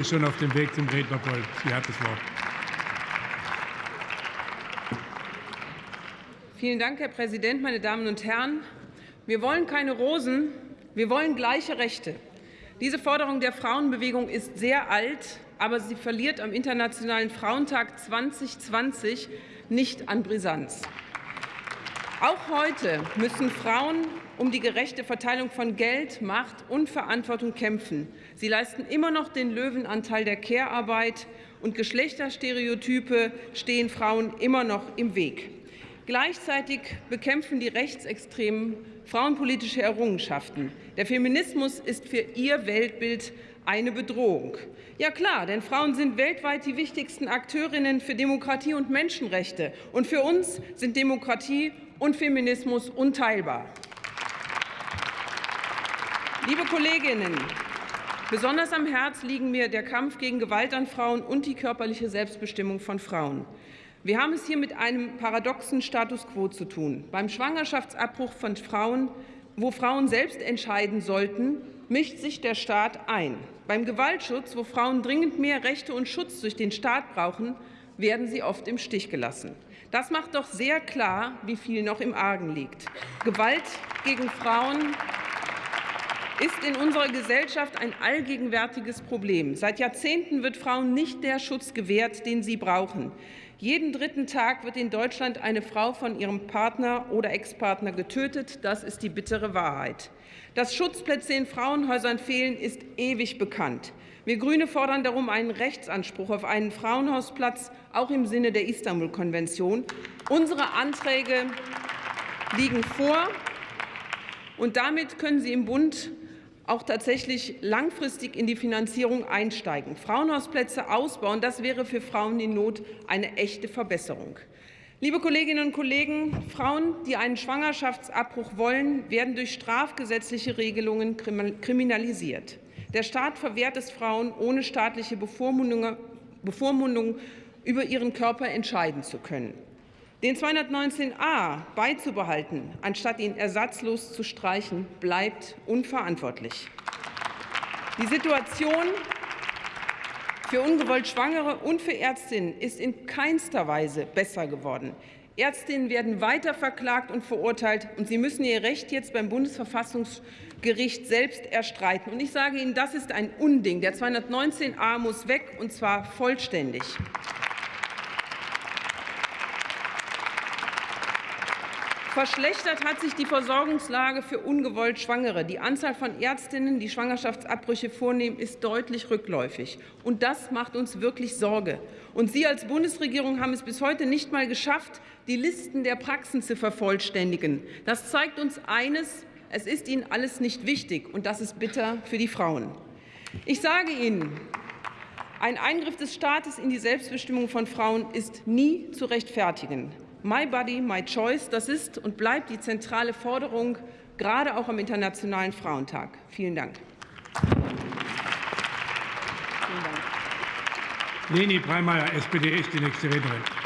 ist schon auf dem Weg zum Rednerpult. Sie hat das Wort. Vielen Dank, Herr Präsident, meine Damen und Herren. Wir wollen keine Rosen, wir wollen gleiche Rechte. Diese Forderung der Frauenbewegung ist sehr alt, aber sie verliert am Internationalen Frauentag 2020 nicht an Brisanz. Auch heute müssen Frauen um die gerechte Verteilung von Geld, Macht und Verantwortung kämpfen. Sie leisten immer noch den Löwenanteil der Care-Arbeit, und Geschlechterstereotype stehen Frauen immer noch im Weg. Gleichzeitig bekämpfen die Rechtsextremen frauenpolitische Errungenschaften. Der Feminismus ist für ihr Weltbild eine Bedrohung. Ja klar, denn Frauen sind weltweit die wichtigsten Akteurinnen für Demokratie und Menschenrechte. Und für uns sind Demokratie und Feminismus unteilbar. Liebe Kolleginnen, besonders am Herz liegen mir der Kampf gegen Gewalt an Frauen und die körperliche Selbstbestimmung von Frauen. Wir haben es hier mit einem paradoxen Status quo zu tun. Beim Schwangerschaftsabbruch von Frauen, wo Frauen selbst entscheiden sollten, mischt sich der Staat ein. Beim Gewaltschutz, wo Frauen dringend mehr Rechte und Schutz durch den Staat brauchen, werden sie oft im Stich gelassen. Das macht doch sehr klar, wie viel noch im Argen liegt. Gewalt gegen Frauen ist in unserer Gesellschaft ein allgegenwärtiges Problem. Seit Jahrzehnten wird Frauen nicht der Schutz gewährt, den sie brauchen. Jeden dritten Tag wird in Deutschland eine Frau von ihrem Partner oder Ex-Partner getötet. Das ist die bittere Wahrheit. Dass Schutzplätze in Frauenhäusern fehlen, ist ewig bekannt. Wir Grüne fordern darum einen Rechtsanspruch auf einen Frauenhausplatz, auch im Sinne der Istanbul-Konvention. Unsere Anträge liegen vor, und damit können Sie im Bund auch tatsächlich langfristig in die Finanzierung einsteigen. Frauenhausplätze ausbauen, das wäre für Frauen in Not eine echte Verbesserung. Liebe Kolleginnen und Kollegen, Frauen, die einen Schwangerschaftsabbruch wollen, werden durch strafgesetzliche Regelungen kriminalisiert. Der Staat verwehrt es Frauen, ohne staatliche Bevormundung über ihren Körper entscheiden zu können. Den 219a beizubehalten, anstatt ihn ersatzlos zu streichen, bleibt unverantwortlich. Die Situation für ungewollt Schwangere und für Ärztinnen ist in keinster Weise besser geworden. Ärztinnen werden weiter verklagt und verurteilt, und sie müssen ihr Recht jetzt beim Bundesverfassungsgericht selbst erstreiten. Und ich sage Ihnen, das ist ein Unding. Der 219a muss weg, und zwar vollständig. Verschlechtert hat sich die Versorgungslage für ungewollt Schwangere. Die Anzahl von Ärztinnen, die Schwangerschaftsabbrüche vornehmen, ist deutlich rückläufig. Und das macht uns wirklich Sorge. Und Sie als Bundesregierung haben es bis heute nicht mal geschafft, die Listen der Praxen zu vervollständigen. Das zeigt uns eines, es ist Ihnen alles nicht wichtig, und das ist bitter für die Frauen. Ich sage Ihnen, ein Eingriff des Staates in die Selbstbestimmung von Frauen ist nie zu rechtfertigen. My Body, My Choice, das ist und bleibt die zentrale Forderung, gerade auch am Internationalen Frauentag. Vielen Dank. Leni Breimeyer, SPD, ist die nächste Rednerin.